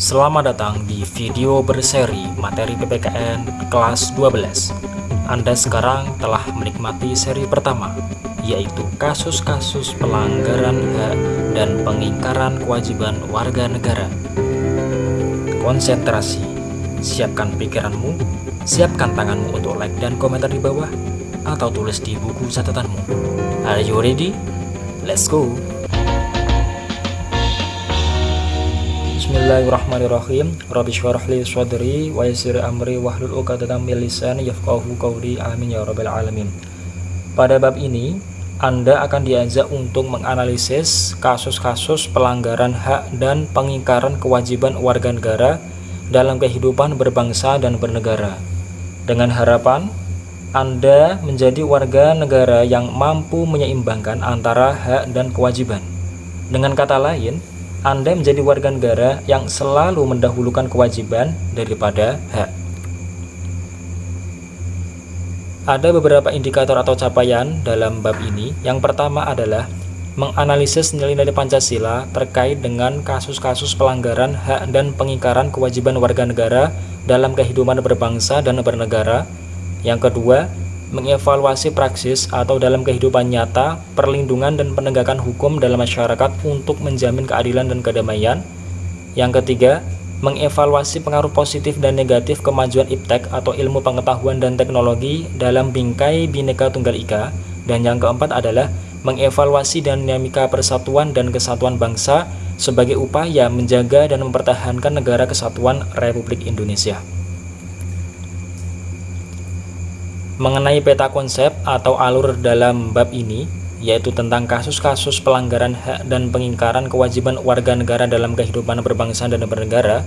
Selamat datang di video berseri materi PPKN kelas 12 Anda sekarang telah menikmati seri pertama yaitu kasus-kasus pelanggaran hak dan pengingkaran kewajiban warga negara Konsentrasi, siapkan pikiranmu, siapkan tanganmu untuk like dan komentar di bawah atau tulis di buku catatanmu Are you ready? Let's go! Bismillahirrahmanirrahim Rabbi sadri wa yassir amri wahlul 'uqdatam min lisani yafqahu qawli amin ya rabbal alamin. Pada bab ini, Anda akan diajak untuk menganalisis kasus-kasus pelanggaran hak dan pengingkaran kewajiban warga negara dalam kehidupan berbangsa dan bernegara. Dengan harapan Anda menjadi warga negara yang mampu menyeimbangkan antara hak dan kewajiban. Dengan kata lain, anda menjadi warga negara yang selalu mendahulukan kewajiban daripada hak. Ada beberapa indikator atau capaian dalam bab ini. Yang pertama adalah menganalisis nilai-nilai Pancasila terkait dengan kasus-kasus pelanggaran hak dan pengingkaran kewajiban warga negara dalam kehidupan berbangsa dan bernegara. Yang kedua, mengevaluasi praksis atau dalam kehidupan nyata, perlindungan dan penegakan hukum dalam masyarakat untuk menjamin keadilan dan kedamaian. Yang ketiga, mengevaluasi pengaruh positif dan negatif kemajuan iptek atau ilmu pengetahuan dan teknologi dalam bingkai Bhinneka Tunggal Ika. Dan yang keempat adalah mengevaluasi dinamika persatuan dan kesatuan bangsa sebagai upaya menjaga dan mempertahankan negara kesatuan Republik Indonesia. Mengenai peta konsep atau alur dalam bab ini, yaitu tentang kasus-kasus pelanggaran hak dan pengingkaran kewajiban warga negara dalam kehidupan berbangsa dan bernegara,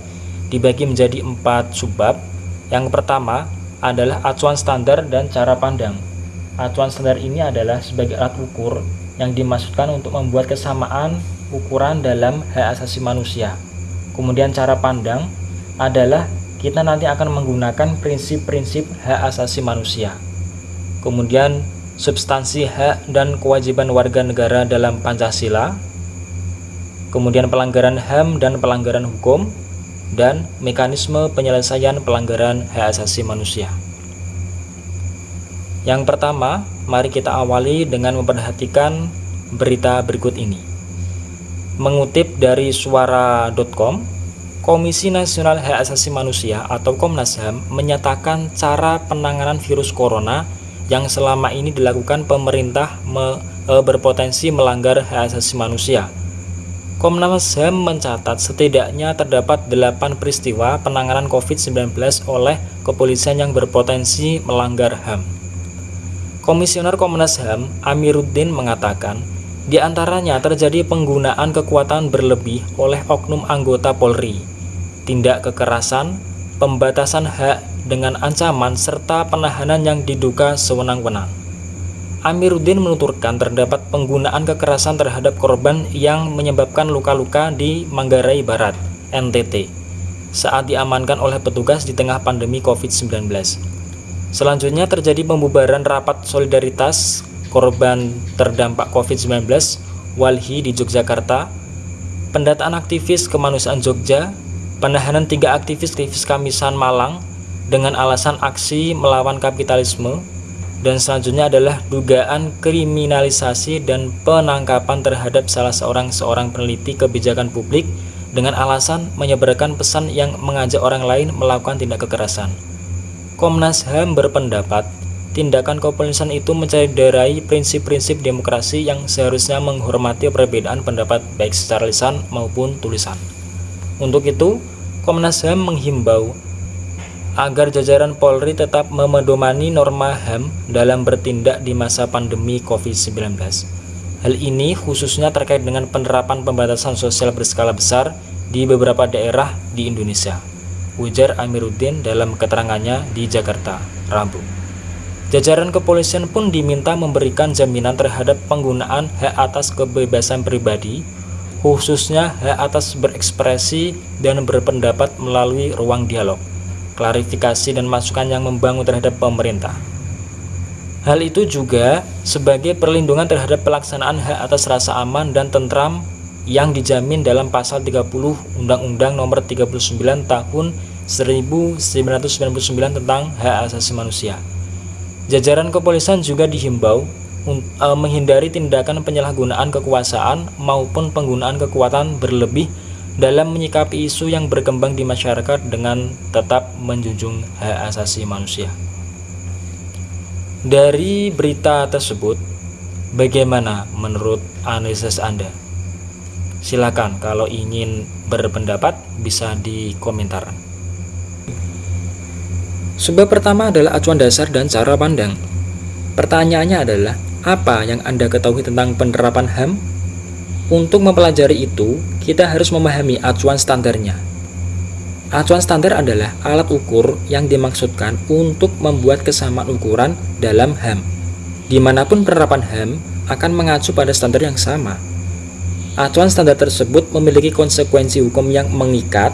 dibagi menjadi empat subbab. Yang pertama adalah acuan standar dan cara pandang. Acuan standar ini adalah sebagai alat ukur yang dimaksudkan untuk membuat kesamaan ukuran dalam hak asasi manusia. Kemudian cara pandang adalah kita nanti akan menggunakan prinsip-prinsip hak asasi manusia kemudian substansi hak dan kewajiban warga negara dalam Pancasila, kemudian pelanggaran HAM dan pelanggaran hukum, dan mekanisme penyelesaian pelanggaran hak asasi manusia. Yang pertama, mari kita awali dengan memperhatikan berita berikut ini. Mengutip dari suara.com, Komisi Nasional Hak Asasi Manusia atau Komnas HAM menyatakan cara penanganan virus corona yang selama ini dilakukan pemerintah me, e, berpotensi melanggar hak asasi manusia. Komnas HAM mencatat setidaknya terdapat 8 peristiwa penanganan COVID-19 oleh kepolisian yang berpotensi melanggar HAM. Komisioner Komnas HAM Amiruddin mengatakan, di antaranya terjadi penggunaan kekuatan berlebih oleh oknum anggota Polri, tindak kekerasan, pembatasan hak dengan ancaman serta penahanan yang diduga sewenang-wenang. Amiruddin menuturkan terdapat penggunaan kekerasan terhadap korban yang menyebabkan luka-luka di Manggarai Barat, NTT, saat diamankan oleh petugas di tengah pandemi COVID-19. Selanjutnya terjadi pembubaran rapat solidaritas korban terdampak COVID-19 Walhi di Yogyakarta, pendataan aktivis kemanusiaan Jogja, penahanan tiga aktivis aktivis Kamisan Malang, dengan alasan aksi melawan kapitalisme dan selanjutnya adalah dugaan kriminalisasi dan penangkapan terhadap salah seorang seorang peneliti kebijakan publik dengan alasan menyebarkan pesan yang mengajak orang lain melakukan tindak kekerasan. Komnas HAM berpendapat tindakan kepolisian itu mencederai prinsip-prinsip demokrasi yang seharusnya menghormati perbedaan pendapat baik secara lisan maupun tulisan. Untuk itu, Komnas HAM menghimbau agar jajaran Polri tetap memedomani norma HAM dalam bertindak di masa pandemi COVID-19. Hal ini khususnya terkait dengan penerapan pembatasan sosial berskala besar di beberapa daerah di Indonesia. Ujar Amiruddin dalam keterangannya di Jakarta, Rabu. Jajaran kepolisian pun diminta memberikan jaminan terhadap penggunaan hak atas kebebasan pribadi, khususnya hak atas berekspresi dan berpendapat melalui ruang dialog klarifikasi dan masukan yang membangun terhadap pemerintah. Hal itu juga sebagai perlindungan terhadap pelaksanaan hak atas rasa aman dan tentram yang dijamin dalam pasal 30 Undang-Undang Nomor 39 Tahun 1999 tentang hak asasi manusia. Jajaran kepolisian juga dihimbau e, menghindari tindakan penyalahgunaan kekuasaan maupun penggunaan kekuatan berlebih dalam menyikapi isu yang berkembang di masyarakat dengan tetap menjunjung hak asasi manusia. Dari berita tersebut, bagaimana menurut analisis Anda? Silakan kalau ingin berpendapat bisa di komentar. Sebab pertama adalah acuan dasar dan cara pandang. Pertanyaannya adalah, apa yang Anda ketahui tentang penerapan HAM? Untuk mempelajari itu, kita harus memahami acuan standarnya. Acuan standar adalah alat ukur yang dimaksudkan untuk membuat kesamaan ukuran dalam HAM. Di mana pun penerapan HAM akan mengacu pada standar yang sama. Acuan standar tersebut memiliki konsekuensi hukum yang mengikat,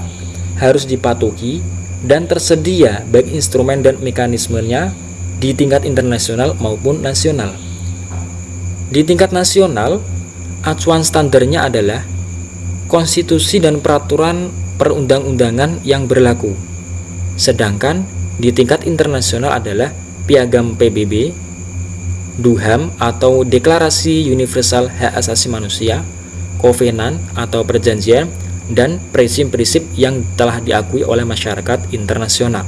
harus dipatuhi, dan tersedia baik instrumen dan mekanismenya di tingkat internasional maupun nasional. Di tingkat nasional, acuan standarnya adalah konstitusi dan peraturan perundang-undangan yang berlaku. Sedangkan di tingkat internasional adalah Piagam PBB, DUHAM atau Deklarasi Universal Hak Asasi Manusia, Kovenan atau perjanjian dan prinsip-prinsip yang telah diakui oleh masyarakat internasional.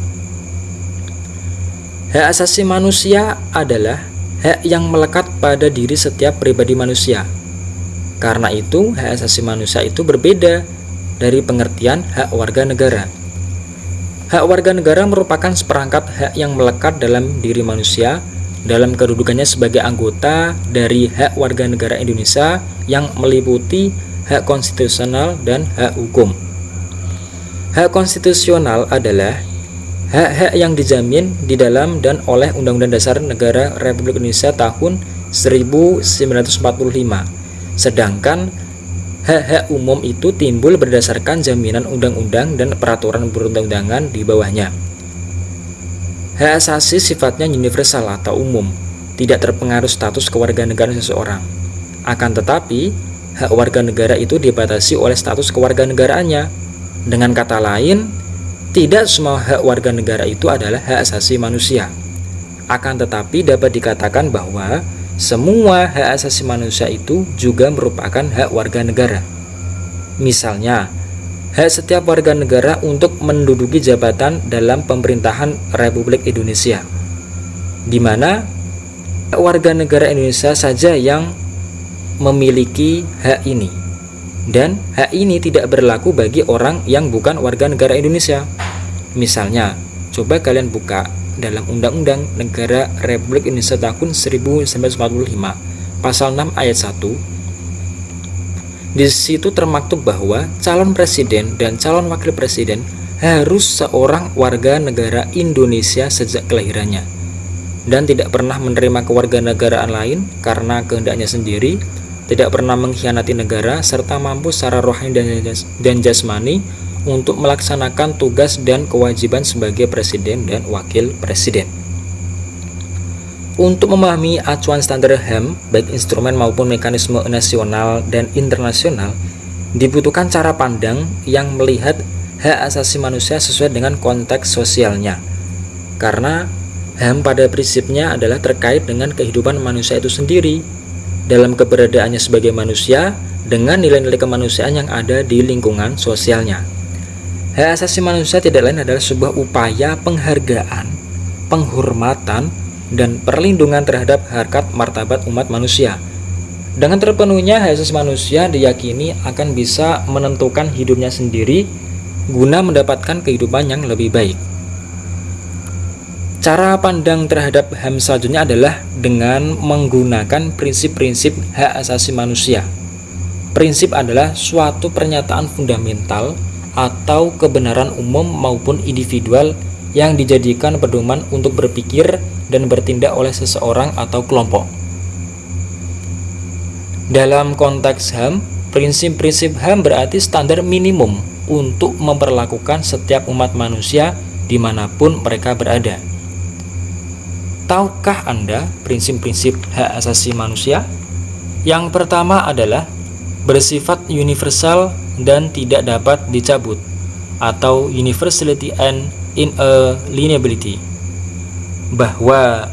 Hak asasi manusia adalah hak yang melekat pada diri setiap pribadi manusia. Karena itu, hak asasi manusia itu berbeda dari pengertian hak warga negara. Hak warga negara merupakan seperangkat hak yang melekat dalam diri manusia dalam kedudukannya sebagai anggota dari hak warga negara Indonesia yang meliputi hak konstitusional, dan hak hukum. Hak konstitusional adalah hak-hak yang dijamin di dalam dan oleh Undang-Undang Dasar Negara Republik Indonesia tahun 1945. Sedangkan hak-hak umum itu timbul berdasarkan jaminan undang-undang dan peraturan perundang-undangan di bawahnya. Hak asasi sifatnya universal atau umum, tidak terpengaruh status kewarganegaraan seseorang. Akan tetapi, hak warga negara itu dibatasi oleh status kewarganegaraannya. Dengan kata lain, tidak semua hak warga negara itu adalah hak asasi manusia. Akan tetapi dapat dikatakan bahwa semua hak asasi manusia itu juga merupakan hak warga negara. Misalnya, hak setiap warga negara untuk menduduki jabatan dalam pemerintahan Republik Indonesia, di mana warga negara Indonesia saja yang memiliki hak ini dan hak ini tidak berlaku bagi orang yang bukan warga negara Indonesia. Misalnya coba kalian buka dalam Undang-Undang Negara Republik Indonesia tahun 1945 pasal 6 ayat 1 di situ termaktub bahwa calon presiden dan calon wakil presiden harus seorang warga negara Indonesia sejak kelahirannya. Dan tidak pernah menerima kewarganegaraan lain karena kehendaknya sendiri tidak pernah mengkhianati negara, serta mampu secara rohani dan jasmani untuk melaksanakan tugas dan kewajiban sebagai presiden dan wakil presiden. Untuk memahami acuan standar HAM, baik instrumen maupun mekanisme nasional dan internasional, dibutuhkan cara pandang yang melihat hak asasi manusia sesuai dengan konteks sosialnya. Karena HAM pada prinsipnya adalah terkait dengan kehidupan manusia itu sendiri, dalam keberadaannya sebagai manusia dengan nilai-nilai kemanusiaan yang ada di lingkungan sosialnya. Hak asasi manusia tidak lain adalah sebuah upaya penghargaan, penghormatan, dan perlindungan terhadap harkat martabat umat manusia. Dengan terpenuhnya hak asasi manusia diyakini akan bisa menentukan hidupnya sendiri guna mendapatkan kehidupan yang lebih baik. Cara pandang terhadap HAM selanjutnya adalah dengan menggunakan prinsip-prinsip hak asasi manusia. Prinsip adalah suatu pernyataan fundamental atau kebenaran umum maupun individual yang dijadikan pedoman untuk berpikir dan bertindak oleh seseorang atau kelompok. Dalam konteks HAM, prinsip-prinsip HAM berarti standar minimum untuk memperlakukan setiap umat manusia di mana pun mereka berada. Tahukah Anda prinsip-prinsip hak asasi manusia? Yang pertama adalah bersifat universal dan tidak dapat dicabut atau universality and inalienability bahwa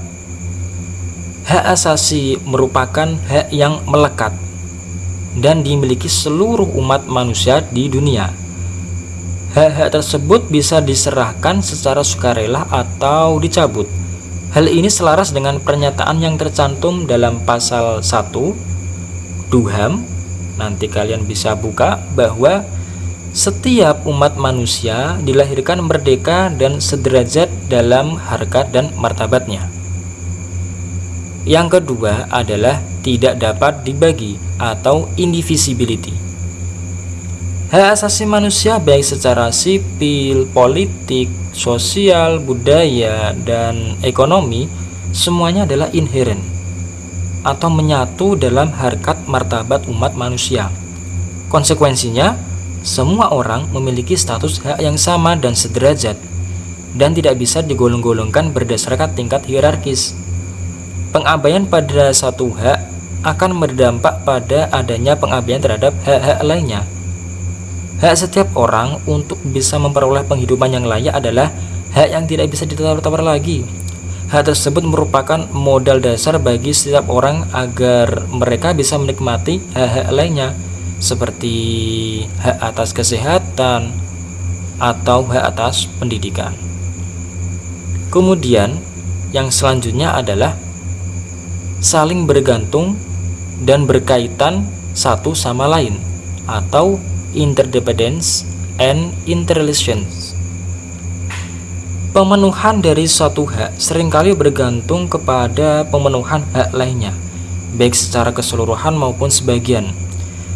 hak asasi merupakan hak yang melekat dan dimiliki seluruh umat manusia di dunia. Hak-hak tersebut bisa diserahkan secara sukarela atau dicabut. Hal ini selaras dengan pernyataan yang tercantum dalam pasal 1 Duham. Nanti kalian bisa buka bahwa setiap umat manusia dilahirkan merdeka dan sederajat dalam harkat dan martabatnya. Yang kedua adalah tidak dapat dibagi atau indivisibility. Hak asasi manusia baik secara sipil, politik, sosial, budaya, dan ekonomi semuanya adalah inherent atau menyatu dalam harkat martabat umat manusia. Konsekuensinya, semua orang memiliki status hak yang sama dan sederajat dan tidak bisa digolong-golongkan berdasarkan tingkat hierarkis. Pengabaian pada satu hak akan berdampak pada adanya pengabaian terhadap hak-hak lainnya Hak setiap orang untuk bisa memperoleh penghidupan yang layak adalah hak yang tidak bisa ditawar-tawar lagi. Hak tersebut merupakan modal dasar bagi setiap orang agar mereka bisa menikmati hak-hak lainnya seperti hak atas kesehatan atau hak atas pendidikan. Kemudian, yang selanjutnya adalah saling bergantung dan berkaitan satu sama lain atau interdependence, and interrelations. Pemenuhan dari suatu hak sering kali bergantung kepada pemenuhan hak lainnya, baik secara keseluruhan maupun sebagian.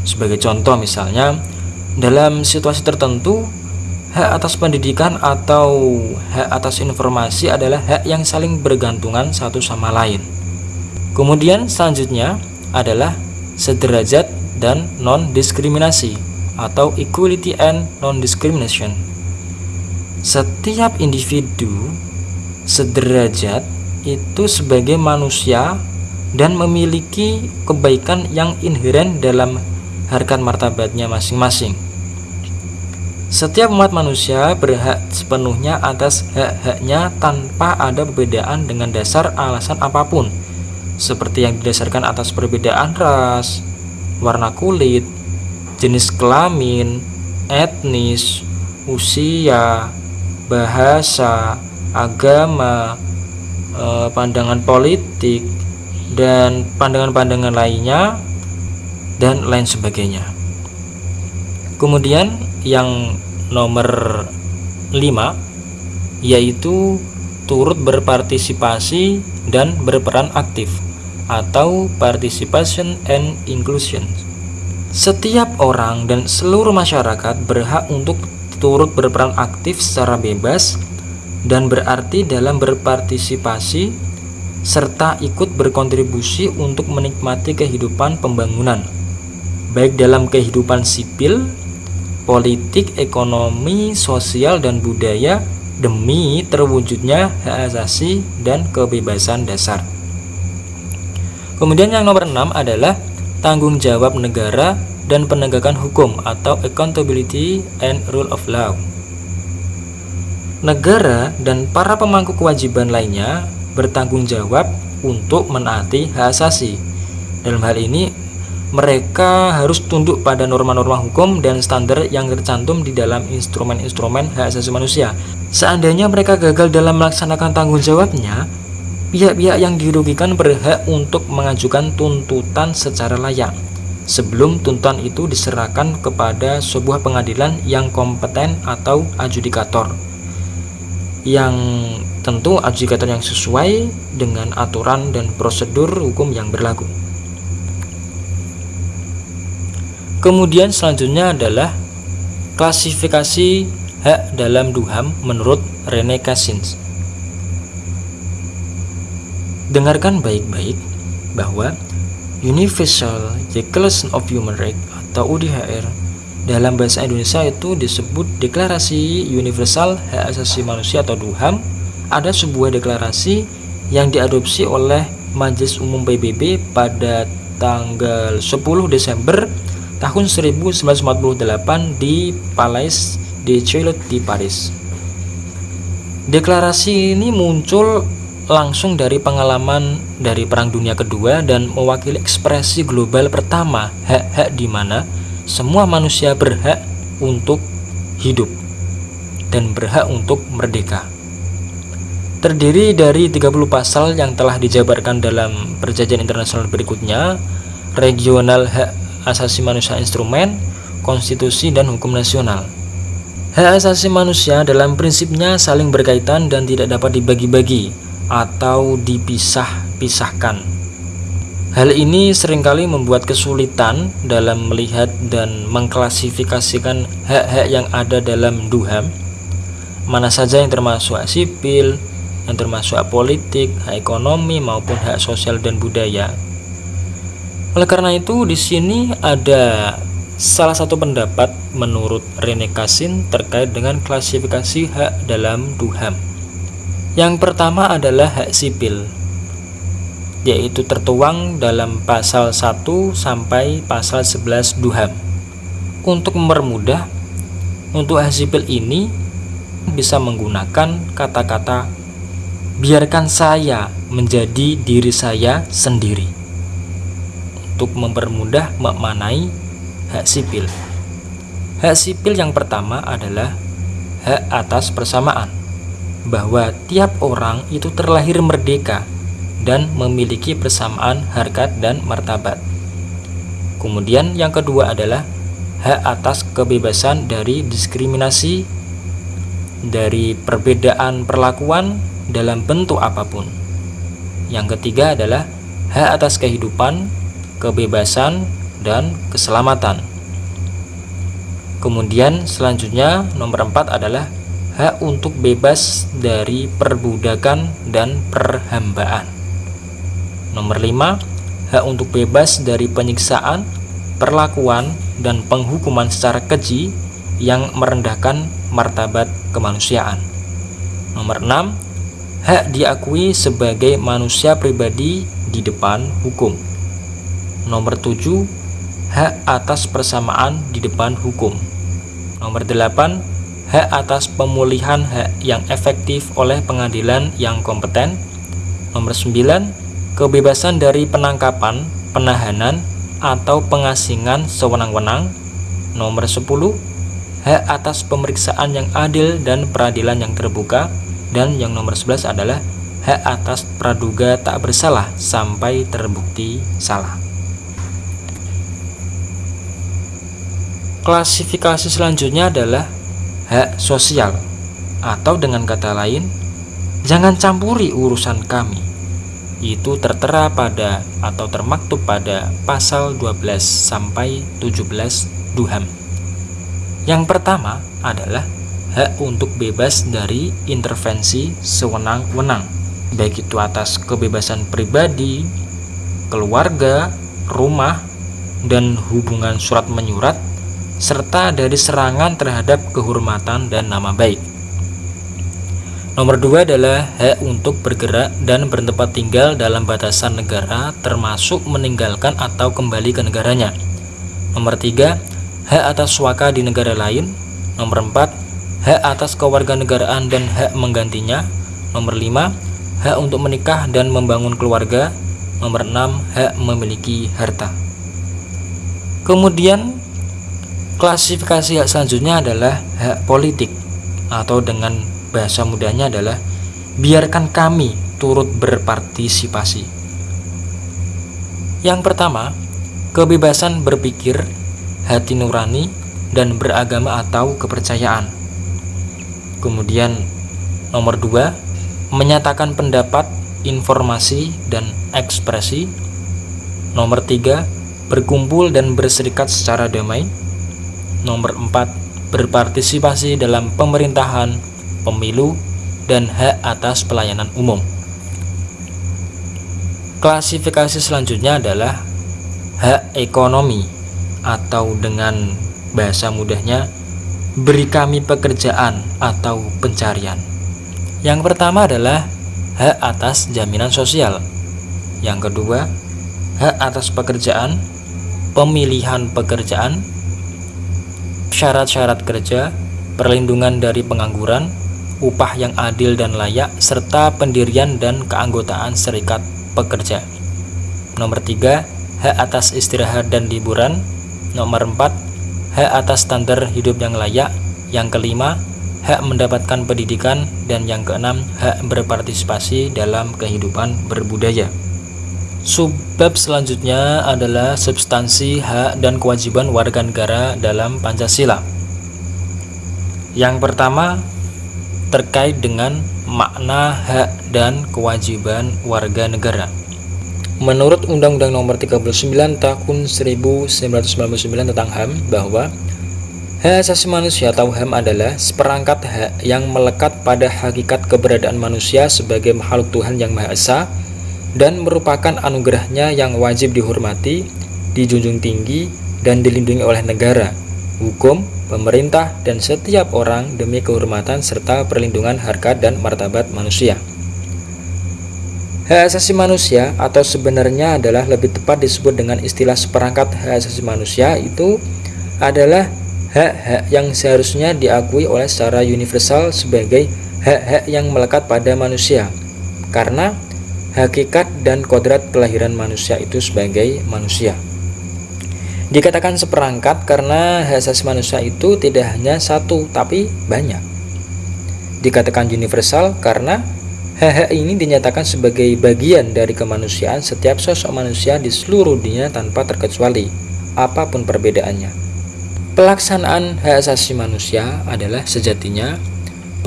Sebagai contoh misalnya, dalam situasi tertentu, hak atas pendidikan atau hak atas informasi adalah hak yang saling bergantungan satu sama lain. Kemudian selanjutnya adalah sederajat dan non-diskriminasi atau equality and non-discrimination. Setiap individu sederajat itu sebagai manusia dan memiliki kebaikan yang inheren dalam harkat martabatnya masing-masing. Setiap umat manusia berhak sepenuhnya atas hak-haknya tanpa ada perbedaan dengan dasar alasan apa pun, seperti yang didasarkan atas perbedaan ras, warna kulit, jenis kelamin, etnis, usia, bahasa, agama, eh, pandangan politik, dan pandangan-pandangan lainnya, dan lain sebagainya. Kemudian yang nomor 5 yaitu turut berpartisipasi dan berperan aktif atau participation and inclusion. Setiap orang dan seluruh masyarakat berhak untuk turut berperan aktif secara bebas dan berarti dalam berpartisipasi serta ikut berkontribusi untuk menikmati kehidupan pembangunan, baik dalam kehidupan sipil, politik, ekonomi, sosial, dan budaya demi terwujudnya hak asasi dan kebebasan dasar. Kemudian yang nomor 6 adalah tanggung jawab negara dan penegakan hukum atau accountability and rule of law. Negara dan para pemangku kewajiban lainnya bertanggung jawab untuk menaati hak asasi. Dalam hal ini, mereka harus tunduk pada norma-norma hukum dan standar yang tercantum di dalam instrumen-instrumen hak asasi manusia. Seandainya mereka gagal dalam melaksanakan tanggung jawabnya, pihak-pihak yang dirugikan berhak untuk mengajukan tuntutan secara layak. Sebelum tuntutan itu diserahkan kepada sebuah pengadilan yang kompeten atau adjudikator. Yang tentu adjudikator yang sesuai dengan aturan dan prosedur hukum yang berlaku. Kemudian selanjutnya adalah klasifikasi hak dalam duham menurut Rene Cassins Dengarkan baik-baik bahwa Universal Declaration of Human Rights atau UDHR dalam bahasa Indonesia itu disebut Deklarasi Universal Hak Asasi Manusia atau DUHAM ada sebuah deklarasi yang diadopsi oleh Majelis Umum PBB pada tanggal 10 Desember tahun 1948 di Palais de Chaillot di Paris. Deklarasi ini muncul langsung dari pengalaman dari Perang Dunia Kedua dan mewakili ekspresi global pertama hak-hak di mana semua manusia berhak untuk hidup dan berhak untuk merdeka. Terdiri dari 30 pasal yang telah dijabarkan dalam perjanjian internasional berikutnya, regional hak asasi manusia instrumen, konstitusi, dan hukum nasional. Hak asasi manusia dalam prinsipnya saling berkaitan dan tidak dapat dibagi-bagi atau dipisah-pisahkan. Hal ini sering kali membuat kesulitan dalam melihat dan mengklasifikasikan hak-hak yang ada dalam duham, mana saja yang termasuk hak sipil, yang termasuk hak politik, hak ekonomi maupun hak sosial dan budaya. Oleh karena itu, di sini ada Salah satu pendapat menurut Rene Kassin terkait dengan klasifikasi hak dalam Duham. Yang pertama adalah hak sipil, yaitu tertuang dalam pasal 1 sampai pasal 11 Duham. Untuk mempermudah, untuk hak sipil ini bisa menggunakan kata-kata biarkan saya menjadi diri saya sendiri. Untuk mempermudah memaknai hak sipil. Hak sipil yang pertama adalah hak atas persamaan, bahwa tiap orang itu terlahir merdeka dan memiliki persamaan harkat dan martabat. Kemudian yang kedua adalah hak atas kebebasan dari diskriminasi, dari perbedaan perlakuan dalam bentuk apa pun. Yang ketiga adalah hak atas kehidupan, kebebasan, dan keselamatan. Kemudian selanjutnya nomor 4 adalah hak untuk bebas dari perbudakan dan perhambaan. Nomor 5, hak untuk bebas dari penyiksaan, perlakuan, dan penghukuman secara keji yang merendahkan martabat kemanusiaan. Nomor 6, hak diakui sebagai manusia pribadi di depan hukum. Nomor 7, hak atas persamaan di depan hukum. Nomor 8, hak atas pemulihan hak yang efektif oleh pengadilan yang kompeten. Nomor 9, kebebasan dari penangkapan, penahanan, atau pengasingan sewenang-wenang. Nomor 10, hak atas pemeriksaan yang adil dan peradilan yang terbuka. Dan yang nomor 11 adalah hak atas praduga tak bersalah sampai terbukti salah. Klasifikasi selanjutnya adalah hak sosial atau dengan kata lain, jangan campuri urusan kami. Itu tertera pada atau termaktub pada pasal 12 sampai 17 Duham. Yang pertama adalah hak untuk bebas dari intervensi sewenang-wenang, baik itu atas kebebasan pribadi, keluarga, rumah, dan hubungan surat menyurat serta dari serangan terhadap kehormatan dan nama baik. Nomor dua adalah hak untuk bergerak dan bertempat tinggal dalam batasan negara termasuk meninggalkan atau kembali ke negaranya. Nomor tiga, hak atas suaka di negara lain. Nomor empat, hak atas kewarganegaraan dan hak menggantinya. Nomor lima, hak untuk menikah dan membangun keluarga. Nomor enam, hak memiliki harta. Kemudian Klasifikasi hak selanjutnya adalah hak politik atau dengan bahasa mudahnya adalah biarkan kami turut berpartisipasi. Yang pertama, kebebasan berpikir, hati nurani, dan beragama atau kepercayaan. Kemudian nomor dua, menyatakan pendapat, informasi, dan ekspresi. Nomor tiga, berkumpul dan berserikat secara damai. Nomor 4. Berpartisipasi dalam pemerintahan, pemilu, dan hak atas pelayanan umum. Klasifikasi selanjutnya adalah hak ekonomi atau dengan bahasa mudahnya beri kami pekerjaan atau pencarian. Yang pertama adalah hak atas jaminan sosial. Yang kedua, hak atas pekerjaan. pemilihan pekerjaan, syarat-syarat kerja, perlindungan dari pengangguran, upah yang adil dan layak, serta pendirian dan keanggotaan serikat pekerja. Nomor 3, hak atas istirahat dan liburan. Nomor 4, hak atas standar hidup yang layak. Yang kelima, hak mendapatkan pendidikan dan yang keenam, hak berpartisipasi dalam kehidupan berbudaya. Subbab selanjutnya adalah substansi hak dan kewajiban warga negara dalam Pancasila. Yang pertama terkait dengan makna hak dan kewajiban warga negara. Menurut Undang-Undang Nomor 39 Tahun 1999 tentang HAM bahwa hak asasi manusia atau HAM adalah seperangkat hak yang melekat pada hakikat keberadaan manusia sebagai makhluk Tuhan yang Maha Esa dan merupakan anugerahnya yang wajib dihormati, dijunjung tinggi, dan dilindungi oleh negara, hukum, pemerintah, dan setiap orang demi kehormatan serta perlindungan harkat dan martabat manusia. Hak asasi manusia atau sebenarnya adalah lebih tepat disebut dengan istilah seperangkat hak asasi manusia itu adalah hak-hak yang seharusnya diakui oleh secara universal sebagai hak-hak yang melekat pada manusia. Karena hakikat dan kodrat kelahiran manusia itu sebagai manusia. Dikatakan seperangkat karena hak asasi manusia itu tidak hanya satu tapi banyak. Dikatakan universal karena hak-hak ini dinyatakan sebagai bagian dari kemanusiaan setiap sosok manusia di seluruh dunia tanpa terkecuali, apa pun perbedaannya. Pelaksanaan hak asasi manusia adalah sejatinya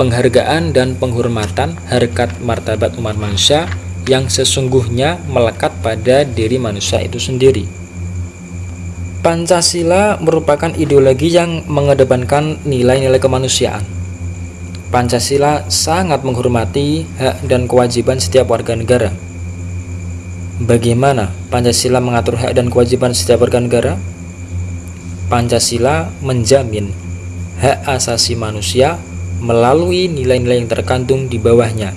penghargaan dan penghormatan harkat martabat umat manusia yang sesungguhnya melekat pada diri manusia itu sendiri. Pancasila merupakan ideologi yang mengedepankan nilai-nilai kemanusiaan. Pancasila sangat menghormati hak dan kewajiban setiap warga negara. Bagaimana Pancasila mengatur hak dan kewajiban setiap warga negara? Pancasila menjamin hak asasi manusia melalui nilai-nilai yang terkandung di bawahnya,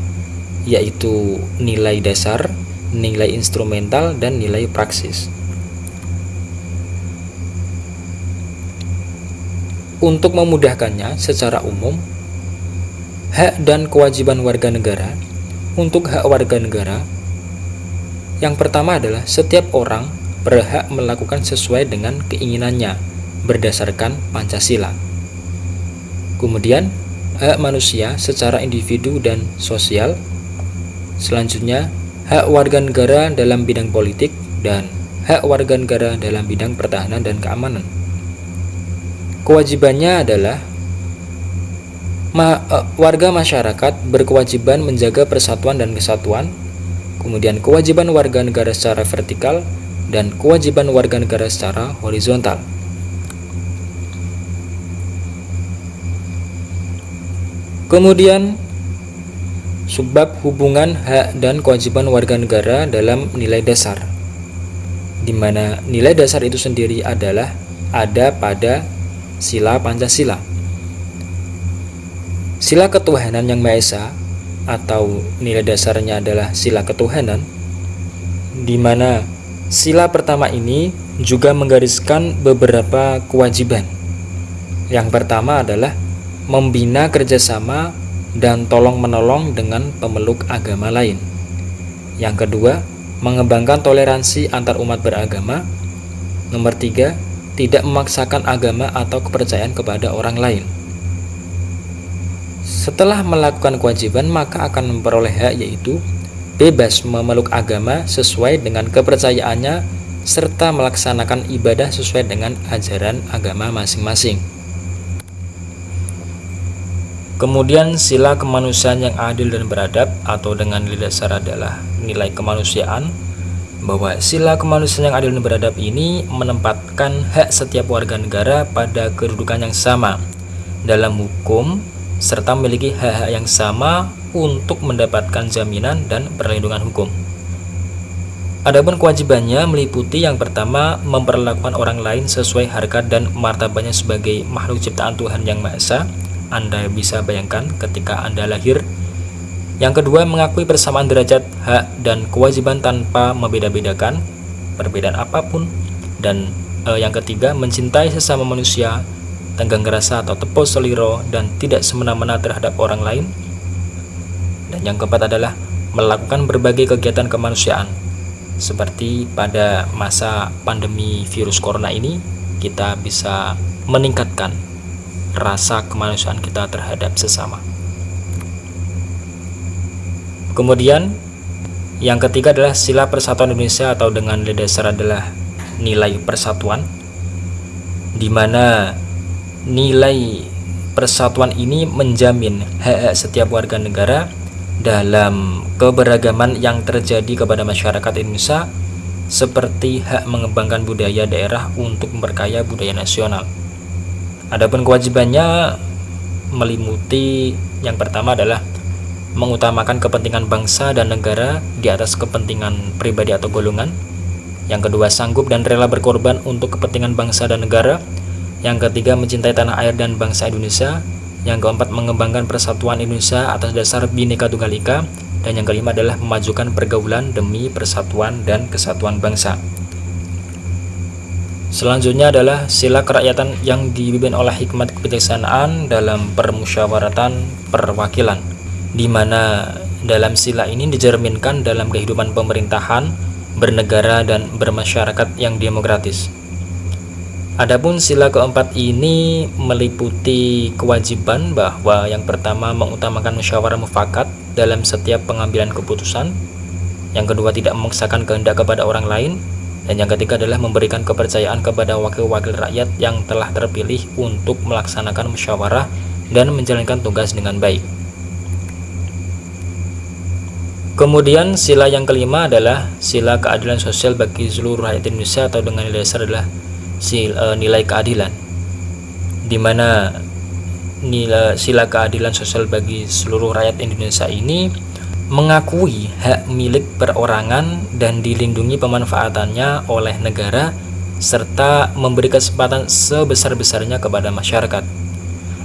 yaitu nilai dasar, nilai instrumental, dan nilai praksis. Untuk memudahkannya secara umum, hak dan kewajiban warga negara untuk hak warga negara yang pertama adalah setiap orang berhak melakukan sesuai dengan keinginannya berdasarkan Pancasila. Kemudian, hak manusia secara individu dan sosial Selanjutnya, hak warga negara dalam bidang politik dan hak warga negara dalam bidang pertahanan dan keamanan. Kewajibannya adalah ma e, warga masyarakat berkewajiban menjaga persatuan dan kesatuan, kemudian kewajiban warga negara secara vertikal dan kewajiban warga negara secara horizontal. Kemudian Subbab hubungan hak dan kewajiban warga negara dalam nilai dasar di mana nilai dasar itu sendiri adalah ada pada sila Pancasila. Sila ketuhanan yang Maha Esa atau nilai dasarnya adalah sila ketuhanan di mana sila pertama ini juga menggariskan beberapa kewajiban. Yang pertama adalah membina kerjasama dan tolong-menolong dengan pemeluk agama lain. Yang kedua, mengembangkan toleransi antar umat beragama. Nomor tiga, tidak memaksakan agama atau kepercayaan kepada orang lain. Setelah melakukan kewajiban, maka akan memperoleh hak yaitu bebas memeluk agama sesuai dengan kepercayaannya serta melaksanakan ibadah sesuai dengan ajaran agama masing-masing. Kemudian sila kemanusiaan yang adil dan beradab atau dengan dasar adalah nilai kemanusiaan bahwa sila kemanusiaan yang adil dan beradab ini menempatkan hak setiap warga negara pada kedudukan yang sama dalam hukum serta memiliki hak-hak yang sama untuk mendapatkan jaminan dan perlindungan hukum. Adapun kewajibannya meliputi yang pertama memperlakukan orang lain sesuai harkat dan martabatnya sebagai makhluk ciptaan Tuhan yang Maha Esa anda bisa bayangkan ketika Anda lahir. Yang kedua, mengakui persamaan derajat, hak, dan kewajiban tanpa membeda-bedakan perbedaan apa pun. Dan eh, yang ketiga mencintai sesama manusia tenggang rasa atau tepo seliro dan tidak semena-mena terhadap orang lain. Dan yang keempat adalah melakukan berbagai kegiatan kemanusiaan. Seperti pada masa pandemi virus corona ini kita bisa meningkatkan rasa kemanusiaan kita terhadap sesama kemudian yang ketiga adalah sila persatuan Indonesia atau dengan dasar adalah nilai persatuan di mana nilai persatuan ini menjamin hak-hak setiap warga negara dalam keberagaman yang terjadi kepada masyarakat Indonesia seperti hak mengembangkan budaya daerah untuk memperkaya budaya nasional. Adapun kewajibannya melimuti yang pertama adalah mengutamakan kepentingan bangsa dan negara di atas kepentingan pribadi atau golongan. Yang kedua, sanggup dan rela berkorban untuk kepentingan bangsa dan negara. Yang ketiga, mencintai tanah air dan bangsa Indonesia. Yang keempat, mengembangkan persatuan Indonesia atas dasar Bhinneka Tunggal Ika. Dan yang kelima adalah memajukan pergaulan demi persatuan dan kesatuan bangsa. Selanjutnya adalah sila kerakyatan yang dipimpin oleh hikmat kebijaksanaan dalam permusyawaratan perwakilan di mana dalam sila ini dicerminkan dalam kehidupan pemerintahan, bernegara, dan bermasyarakat yang demokratis. Adapun sila keempat ini meliputi kewajiban bahwa yang pertama mengutamakan musyawarah mufakat dalam setiap pengambilan keputusan, yang kedua tidak memaksakan kehendak kepada orang lain, dan yang ketiga adalah memberikan kepercayaan kepada wakil-wakil rakyat yang telah terpilih untuk melaksanakan musyawarah dan menjalankan tugas dengan baik. Kemudian sila yang kelima adalah sila keadilan sosial bagi seluruh rakyat Indonesia atau dengan nilai dasar adalah sila, e, nilai keadilan. Di mana nilai sila keadilan sosial bagi seluruh rakyat Indonesia ini mengakui hak milik perorangan dan dilindungi pemanfaatannya oleh negara serta memberi kesempatan sebesar-besarnya kepada masyarakat.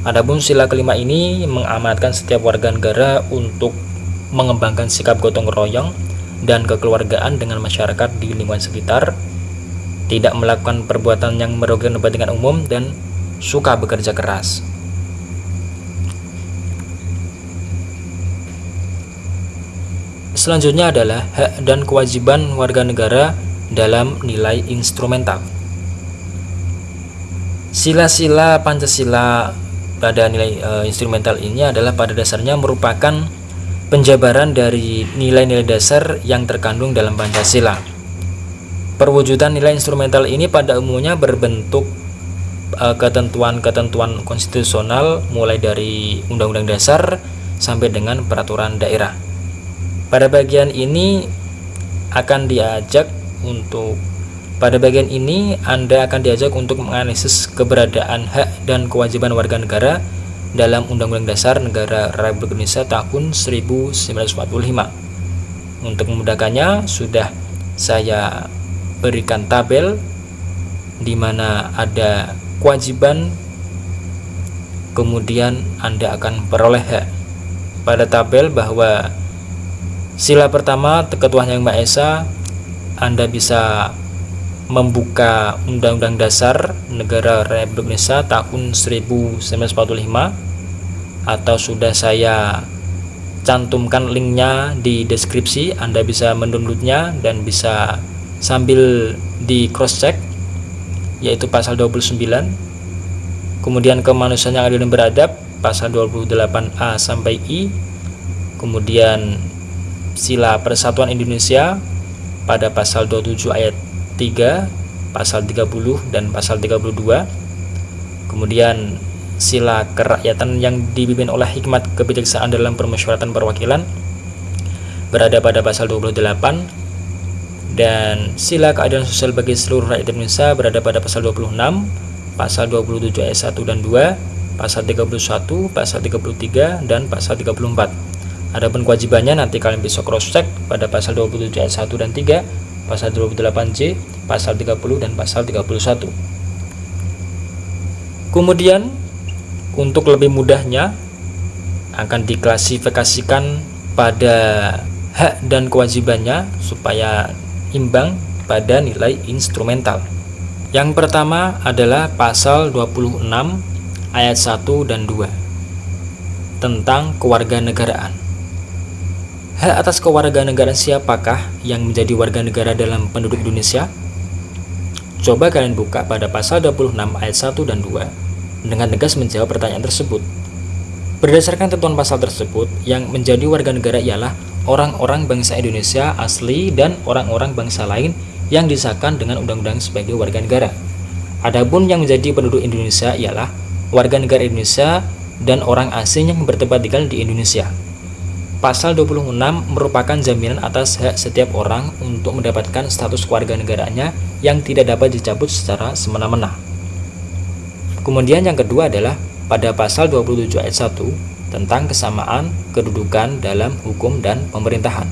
Adapun sila kelima ini mengamanatkan setiap warga negara untuk mengembangkan sikap gotong royong dan kekeluargaan dengan masyarakat di lingkungan sekitar, tidak melakukan perbuatan yang merugikan kepentingan umum, dan suka bekerja keras. Selanjutnya adalah hak dan kewajiban warga negara dalam nilai instrumental. Sila-sila Pancasila pada nilai e, instrumental ini adalah pada dasarnya merupakan penjabaran dari nilai-nilai dasar yang terkandung dalam Pancasila. Perwujudan nilai instrumental ini pada umumnya berbentuk eh, ketentuan-ketentuan konstitusional mulai dari Undang-Undang Dasar sampai dengan peraturan daerah. Pada bagian ini akan diajak untuk pada bagian ini Anda akan diajak untuk menganalisis keberadaan hak dan kewajiban warga negara dalam Undang-Undang Dasar Negara Republik Indonesia tahun 1945. Untuk memudahkannya, sudah saya berikan tabel di mana ada kewajiban kemudian Anda akan peroleh hak. Pada tabel bahwa sila pertama Ketua Yang Maha Esa. Anda bisa membuka Undang-Undang Dasar Negara Republik Indonesia tahun 1945 atau sudah saya cantumkan linknya di deskripsi Anda bisa mendownloadnya dan bisa sambil di cross check yaitu pasal 29 kemudian kemanusiaan yang adil dan beradab pasal 28A sampai I. Kemudian sila persatuan Indonesia pada pasal 27 ayat 3 pasal 30 dan pasal 32 kemudian sila kerakyatan yang dipimpin oleh hikmat kebijaksanaan dalam permusyawaratan perwakilan berada pada pasal 28 dan sila keadilan sosial bagi seluruh rakyat Indonesia berada pada pasal 26 pasal 27 ayat 1 dan 2 pasal 31 pasal 33 dan pasal 34 adapun kewajibannya nanti kalian bisa cross check pada pasal 27 ayat 1 dan 3 pasal 28J pasal 30 dan pasal 31 kemudian untuk lebih mudahnya akan diklasifikasikan pada hak dan kewajibannya supaya imbang pada nilai instrumental. Yang pertama adalah pasal 26 ayat 1 dan 2 tentang kewarganegaraan. Hak atas kewarganegaraan siapakah yang menjadi warga negara dalam penduduk Indonesia? Coba kalian buka pada pasal 26 ayat 1 dan 2 dengan tegas menjawab pertanyaan tersebut. Berdasarkan ketentuan pasal tersebut, yang menjadi warga negara ialah orang-orang bangsa Indonesia asli dan orang-orang bangsa lain yang disahkan dengan undang-undang sebagai warga negara. Adapun yang menjadi penduduk Indonesia ialah warga negara Indonesia dan orang asing yang bertempat tinggal di Indonesia. Pasal 26 merupakan jaminan atas hak setiap orang untuk mendapatkan status keluarga negaranya yang tidak dapat dicabut secara semena-mena. Kemudian yang kedua adalah pada pasal 27 ayat 1 tentang kesamaan kedudukan dalam hukum dan pemerintahan.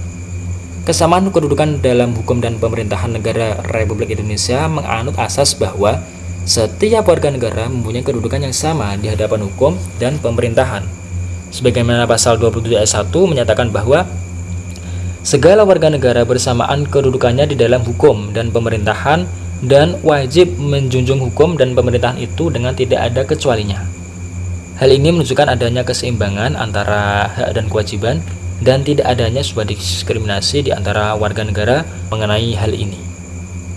Kesamaan kedudukan dalam hukum dan pemerintahan negara Republik Indonesia menganut asas bahwa setiap warga negara mempunyai kedudukan yang sama di hadapan hukum dan pemerintahan. Sebagaimana pasal 27 ayat 1 menyatakan bahwa segala warga negara bersamaan kedudukannya di dalam hukum dan pemerintahan dan wajib menjunjung hukum dan pemerintahan itu dengan tidak ada kecualinya. Hal ini menunjukkan adanya keseimbangan antara hak dan kewajiban dan tidak adanya sebuah diskriminasi di antara warga negara mengenai hal ini.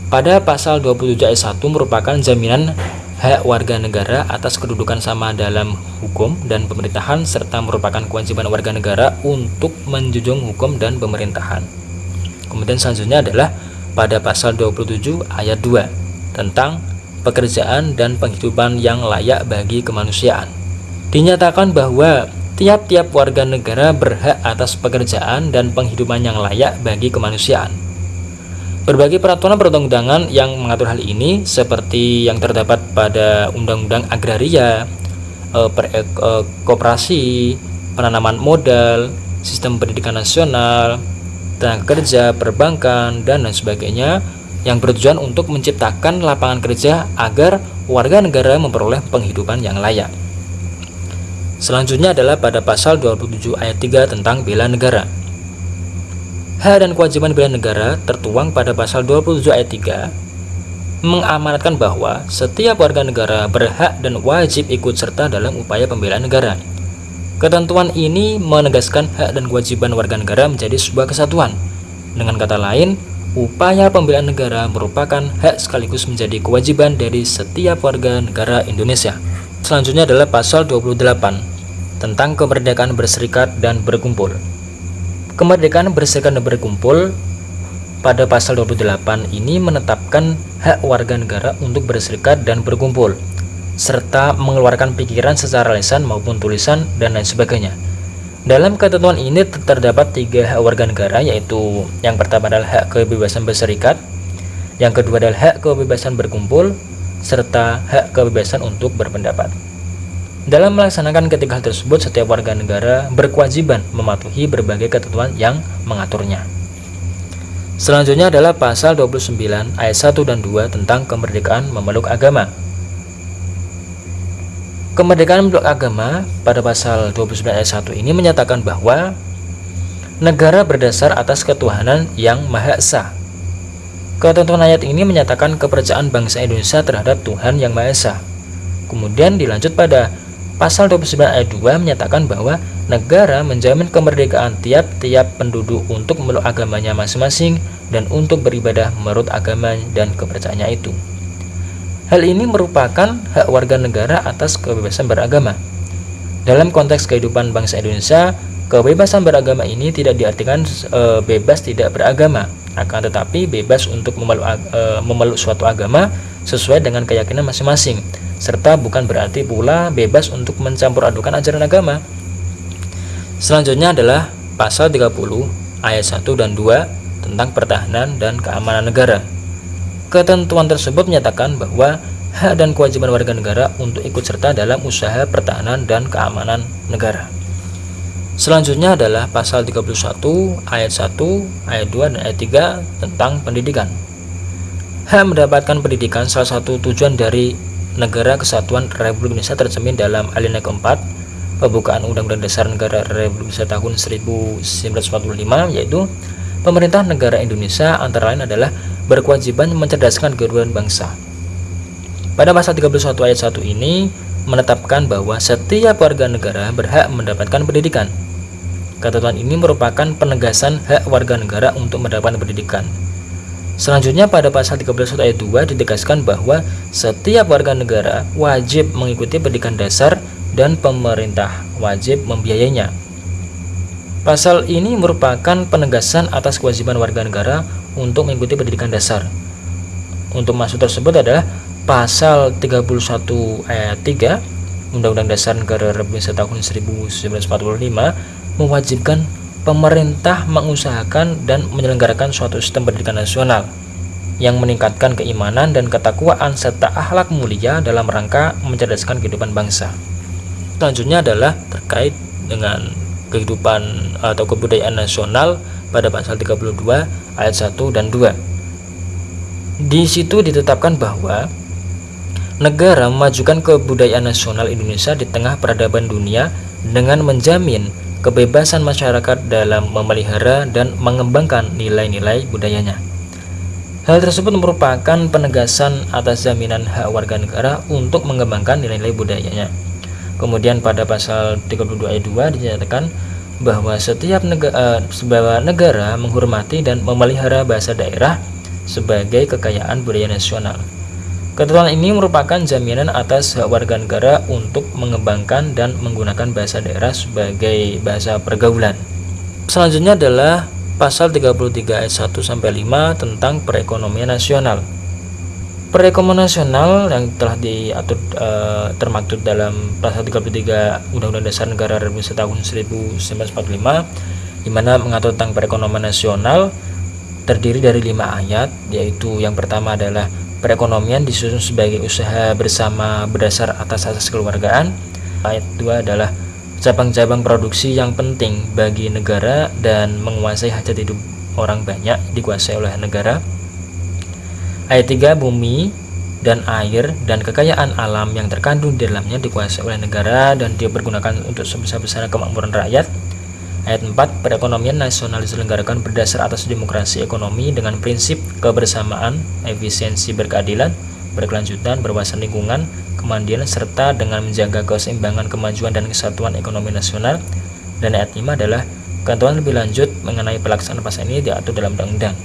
Pada pasal 27 ayat 1 merupakan jaminan hak warga negara atas kedudukan sama dalam hukum dan pemerintahan serta merupakan kewajiban warga negara untuk menjunjung hukum dan pemerintahan. Kemudian selanjutnya adalah pada pasal 27 ayat 2 tentang pekerjaan dan penghidupan yang layak bagi kemanusiaan. Dinyatakan bahwa Tiap-tiap warga negara berhak atas pekerjaan dan penghidupan yang layak bagi kemanusiaan. Berbagai peraturan perundang-undangan yang mengatur hal ini seperti yang terdapat pada Undang-Undang Agraria, eh, per, eh, koperasi, penanaman modal, sistem pendidikan nasional, tenaga kerja, perbankan, dan lain sebagainya yang bertujuan untuk menciptakan lapangan kerja agar warga negara memperoleh penghidupan yang layak. Selanjutnya adalah pada pasal 27 ayat 3 tentang bela negara. Hak dan kewajiban bela negara tertuang pada pasal 27 ayat 3 mengamanatkan bahwa setiap warga negara berhak dan wajib ikut serta dalam upaya pembelaan negara. Ketentuan ini menegaskan hak dan kewajiban warga negara menjadi sebuah kesatuan. Dengan kata lain, upaya pembelaan negara merupakan hak sekaligus menjadi kewajiban dari setiap warga negara Indonesia. Selanjutnya adalah pasal 28 tentang kemerdekaan berserikat dan berkumpul. Kemerdekaan berserikat dan berkumpul pada pasal 28 ini menetapkan hak warga negara untuk berserikat dan berkumpul serta mengeluarkan pikiran secara lisan maupun tulisan dan lain sebagainya. Dalam ketentuan ini terdapat tiga hak warga negara yaitu yang pertama adalah hak kebebasan berserikat, yang kedua adalah hak kebebasan berkumpul, serta hak kebebasan untuk berpendapat. Dalam melaksanakan ketiga hal tersebut, setiap warga negara berkewajiban mematuhi berbagai ketentuan yang mengaturnya. Selanjutnya adalah pasal 29 ayat 1 dan 2 tentang kemerdekaan memeluk agama. Kemerdekaan memeluk agama pada pasal 29 ayat 1 ini menyatakan bahwa negara berdasar atas ketuhanan yang Maha Esa Ketentuan ayat ini menyatakan kepercayaan bangsa Indonesia terhadap Tuhan Yang Maha Esa. Kemudian dilanjut pada pasal 29 ayat 2 menyatakan bahwa negara menjamin kemerdekaan tiap-tiap penduduk untuk memeluk agamanya masing-masing dan untuk beribadah menurut agama dan kepercayaannya itu. Hal ini merupakan hak warga negara atas kebebasan beragama. Dalam konteks kehidupan bangsa Indonesia, kebebasan beragama ini tidak diartikan e, bebas tidak beragama, akan tetapi bebas untuk memeluk, e, memeluk suatu agama sesuai dengan keyakinan masing-masing serta bukan berarti pula bebas untuk mencampur adukan ajaran agama. Selanjutnya adalah pasal 30 ayat 1 dan 2 tentang pertahanan dan keamanan negara. Ketentuan tersebut menyatakan bahwa hak dan kewajiban warga negara untuk ikut serta dalam usaha pertahanan dan keamanan negara. Selanjutnya adalah pasal 31 ayat 1, ayat 2 dan ayat 3 tentang pendidikan. Hak mendapatkan pendidikan salah satu tujuan dari negara kesatuan Republik Indonesia tercermin dalam alinea keempat pembukaan Undang-Undang Dasar Negara Republik Indonesia tahun 1945 yaitu pemerintah negara Indonesia antara lain adalah berkewajiban mencerdaskan kehidupan bangsa Pada pasal 31 ayat 1 ini menetapkan bahwa setiap warga negara berhak mendapatkan pendidikan. Ketentuan ini merupakan penegasan hak warga negara untuk mendapatkan pendidikan. Selanjutnya pada pasal 31 ayat 2 ditegaskan bahwa setiap warga negara wajib mengikuti pendidikan dasar dan pemerintah wajib membiayainya. Pasal ini merupakan penegasan atas kewajiban warga negara untuk mengikuti pendidikan dasar. Untuk maksud tersebut adalah pasal 31 ayat 3 Undang-Undang Dasar Negara Republik Indonesia tahun 1945 mewajibkan pemerintah mengusahakan dan menyelenggarakan suatu sistem pendidikan nasional yang meningkatkan keimanan dan ketakwaan serta akhlak mulia dalam rangka mencerdaskan kehidupan bangsa. Selanjutnya adalah terkait dengan kehidupan atau kebudayaan nasional pada pasal 32 ayat 1 dan 2. Di situ ditetapkan bahwa negara memajukan kebudayaan nasional Indonesia di tengah peradaban dunia dengan menjamin kebebasan masyarakat dalam memelihara dan mengembangkan nilai-nilai budayanya. Hal tersebut merupakan penegasan atas jaminan hak warga negara untuk mengembangkan nilai-nilai budayanya. Kemudian pada pasal 32 ayat 2 dinyatakan bahwa setiap negara, sebuah negara menghormati dan memelihara bahasa daerah sebagai kekayaan budaya nasional. Ketentuan ini merupakan jaminan atas hak warga negara untuk mengembangkan dan menggunakan bahasa daerah sebagai bahasa pergaulan. Selanjutnya adalah pasal 33 ayat 1 sampai 5 tentang perekonomian nasional. Perekonomian nasional yang telah diatur e, termaktub dalam pasal 33 Undang-Undang Dasar Negara Republik tahun 1945 di mana mengatur tentang perekonomian nasional terdiri dari lima ayat yaitu yang pertama adalah Perekonomian disusun sebagai usaha bersama berdasar atas asas keluargaan. Ayat 2 adalah cabang-cabang produksi yang penting bagi negara dan menguasai hajat hidup orang banyak dikuasai oleh negara. Ayat 3 bumi dan air dan kekayaan alam yang terkandung di dalamnya dikuasai oleh negara dan dipergunakan untuk sebesar-besar kemakmuran rakyat. Ayat 4, perekonomian nasional diselenggarakan berdasar atas demokrasi ekonomi dengan prinsip kebersamaan, efisiensi berkeadilan, berkelanjutan, berwawasan lingkungan, kemandirian, serta dengan menjaga keseimbangan kemajuan dan kesatuan ekonomi nasional. Dan ayat 5 adalah ketentuan lebih lanjut mengenai pelaksanaan pasal ini diatur dalam undang-undang.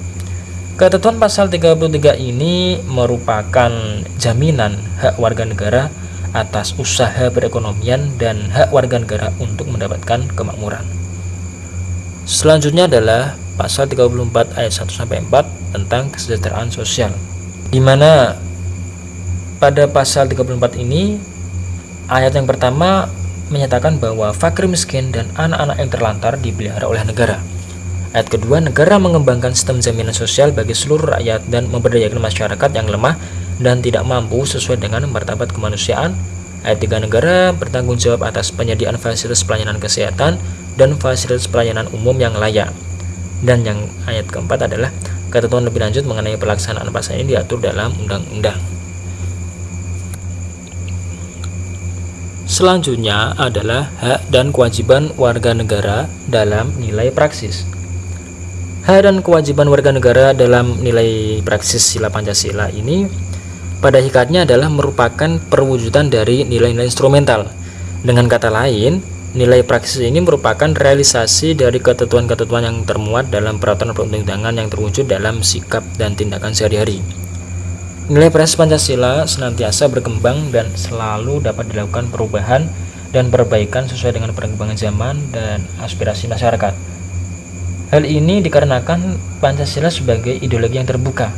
Ketentuan pasal 33 ini merupakan jaminan hak warga negara atas usaha perekonomian dan hak warga negara untuk mendapatkan kemakmuran. Selanjutnya adalah pasal 34 ayat 1 sampai 4 tentang kesejahteraan sosial. Di mana pada pasal 34 ini ayat yang pertama menyatakan bahwa fakir miskin dan anak-anak yang terlantar dipelihara oleh negara. Ayat kedua, negara mengembangkan sistem jaminan sosial bagi seluruh rakyat dan memberdayakan masyarakat yang lemah dan tidak mampu sesuai dengan martabat kemanusiaan. Ayat tiga, negara bertanggung jawab atas penyediaan fasilitas pelayanan kesehatan dan fasilitas pelayanan umum yang layak. Dan yang ayat keempat adalah ketentuan lebih lanjut mengenai pelaksanaan pasal ini diatur dalam undang-undang. Selanjutnya adalah hak dan kewajiban warga negara dalam nilai praksis. Hak dan kewajiban warga negara dalam nilai praksis sila Pancasila ini pada hikatnya adalah merupakan perwujudan dari nilai-nilai instrumental. Dengan kata lain, Nilai praksis ini merupakan realisasi dari ketentuan-ketentuan yang termuat dalam peraturan perundang-undangan yang terwujud dalam sikap dan tindakan sehari-hari. Nilai praksis Pancasila senantiasa berkembang dan selalu dapat dilakukan perubahan dan perbaikan sesuai dengan perkembangan zaman dan aspirasi masyarakat. Hal ini dikarenakan Pancasila sebagai ideologi yang terbuka.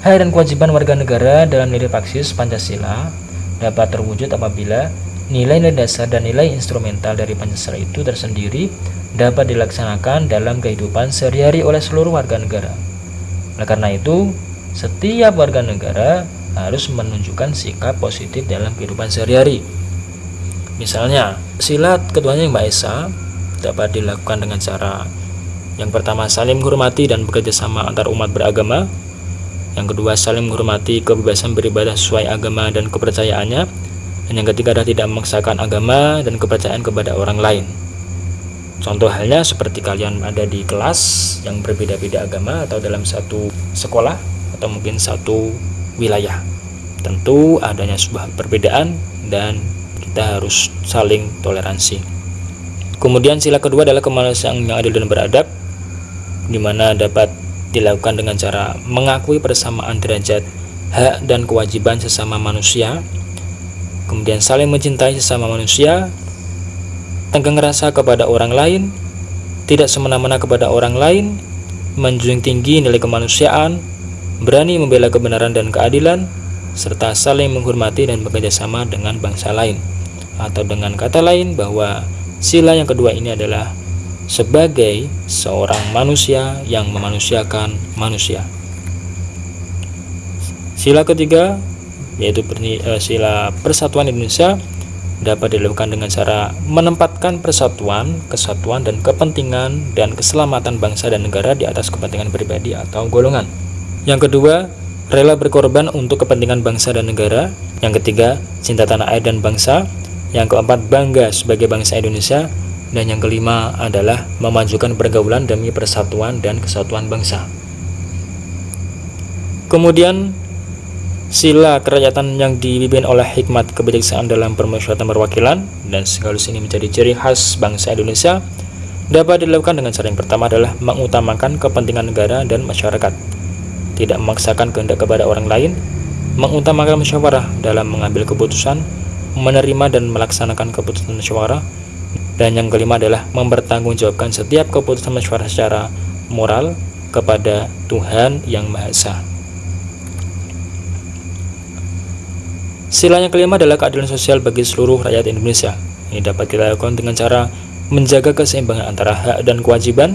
Hak dan kewajiban warga negara dalam nilai praksis Pancasila dapat terwujud apabila Nilai-nilai dasar dan nilai instrumental dari Pancasila itu tersendiri dapat dilaksanakan dalam kehidupan sehari-hari oleh seluruh warga negara. Oleh karena itu, setiap warga negara harus menunjukkan sikap positif dalam kehidupan sehari-hari. Misalnya, silat ketuanya yang Mbak Esa dapat dilakukan dengan cara yang pertama saling menghormati dan bekerja sama antar umat beragama. Yang kedua saling menghormati kebebasan beribadah sesuai agama dan kepercayaannya. Dan yang ketiga adalah tidak memaksakan agama dan kepercayaan kepada orang lain. Contoh halnya seperti kalian ada di kelas yang berbeda-beda agama atau dalam satu sekolah atau mungkin satu wilayah. tentu adanya sebuah perbedaan dan kita harus saling toleransi kemudian sila kedua adalah kemanusiaan yang adil dan beradab di mana dapat dilakukan dengan cara mengakui persamaan derajat hak dan kewajiban sesama manusia kemudian saling mencintai sesama manusia. Tenggang rasa kepada orang lain tidak semena-mena kepada orang lain menjunjung tinggi nilai kemanusiaan berani membela kebenaran dan keadilan serta saling menghormati dan bekerja sama dengan bangsa lain atau dengan kata lain bahwa sila yang kedua ini adalah sebagai seorang manusia yang memanusiakan manusia. Sila ketiga yaitu eh, sila persatuan Indonesia dapat dilakukan dengan cara menempatkan persatuan, kesatuan, dan kepentingan dan keselamatan bangsa dan negara di atas kepentingan pribadi atau golongan. Yang kedua, rela berkorban untuk kepentingan bangsa dan negara. Yang ketiga, cinta tanah air dan bangsa. Yang keempat, bangga sebagai bangsa Indonesia. Dan yang kelima adalah memajukan pergaulan demi persatuan dan kesatuan bangsa. Kemudian, sila kerakyatan yang dipimpin oleh hikmat kebijaksanaan dalam permusyawaratan perwakilan dan sekaligus ini menjadi ciri khas bangsa Indonesia dapat dilakukan dengan cara yang pertama adalah mengutamakan kepentingan negara dan masyarakat tidak memaksakan kehendak kepada orang lain, mengutamakan musyawarah dalam mengambil keputusan, menerima dan melaksanakan keputusan musyawarah, dan yang kelima adalah mempertanggungjawabkan setiap keputusan musyawarah secara moral kepada Tuhan Yang Maha Esa. Sila yang kelima adalah keadilan sosial bagi seluruh rakyat Indonesia. Ini dapat dilakukan dengan cara menjaga keseimbangan antara hak dan kewajiban.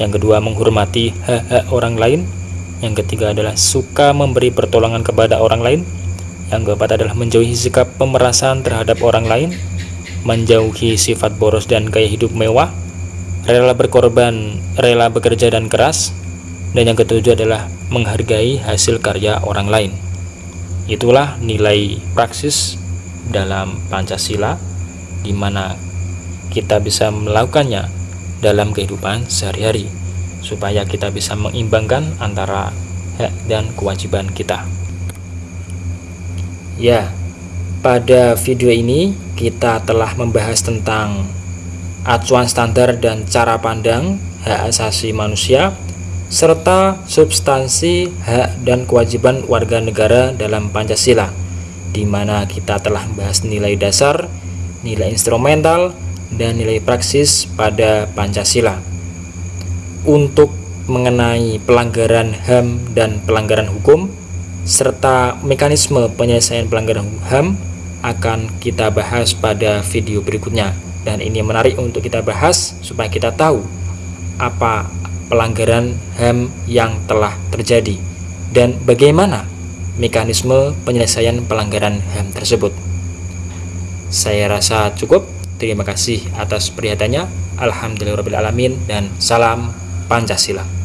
Yang kedua, menghormati hak-hak orang lain yang ketiga adalah suka memberi pertolongan kepada orang lain. Yang keempat adalah menjauhi sikap pemerasan terhadap orang lain, menjauhi sifat boros dan gaya hidup mewah, rela berkorban, rela bekerja dan keras, dan yang ketujuh adalah menghargai hasil karya orang lain. Itulah nilai praksis dalam Pancasila di mana kita bisa melakukannya dalam kehidupan sehari-hari supaya kita bisa mengimbangkan antara hak dan kewajiban kita. Ya, pada video ini kita telah membahas tentang acuan standar dan cara pandang hak asasi manusia serta substansi hak dan kewajiban warga negara dalam Pancasila di mana kita telah membahas nilai dasar, nilai instrumental, dan nilai praksis pada Pancasila. Untuk mengenai pelanggaran HAM dan pelanggaran hukum serta mekanisme penyelesaian pelanggaran HAM akan kita bahas pada video berikutnya. Dan ini menarik untuk kita bahas supaya kita tahu apa pelanggaran HAM yang telah terjadi. Dan bagaimana mekanisme penyelesaian pelanggaran HAM tersebut? Saya rasa cukup. Terima kasih atas perhatiannya. Alhamdulillahirrahmanirrahim dan salam Pancasila